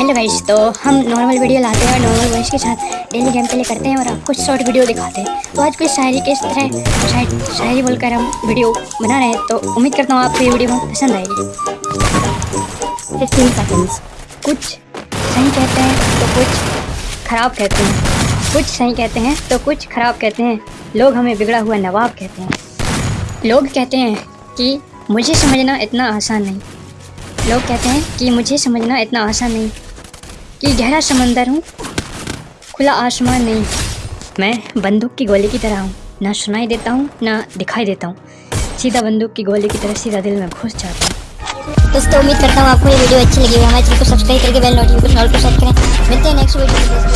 Hello guys तो हम normal video लाते हैं नॉर्मल वॉइस के साथ डेली गेम प्ले करते हैं और आपको शॉर्ट वीडियो दिखाते हैं। तो आज कोई शायरी के इस तरह शायरी बोलकर हम वीडियो बना रहे हैं तो उम्मीद करता हूँ आपको ये वीडियो बहुत पसंद आएगी। फिफ्टीन सेकेंड्स कुछ सही कहते हैं तो कुछ ख़राब कहते हैं। कुछ सही कहते हैं तो कुछ ख़राब कहते हैं। लोग हमें बिगड़ा हुआ नवाब कहते हैं। लोग कहते हैं कि मुझे समझना इतना आसान नहीं। लोग कहते हैं कि मुझे समझना इतना आसान नहीं। कि गहरा समंदर हूँ। खुला आसमान नहीं। मैं बंदूक की गोली की तरह हूँ। ना सुनाई देता हूँ, ना दिखाई देता हूँ। सीधा बंदूक की गोली की तरह सीधा दिल में घुस जाता हूँ। दोस्तों, उम्मीद करता हूँ आपको ये वीडियो अच्छी लगी हुई हमारे चैनल को सब्सक्राइब करके बेल नोटिफिकेशन ऑल पर सेट करें। मिलते हैं नेक्स्ट वीडियो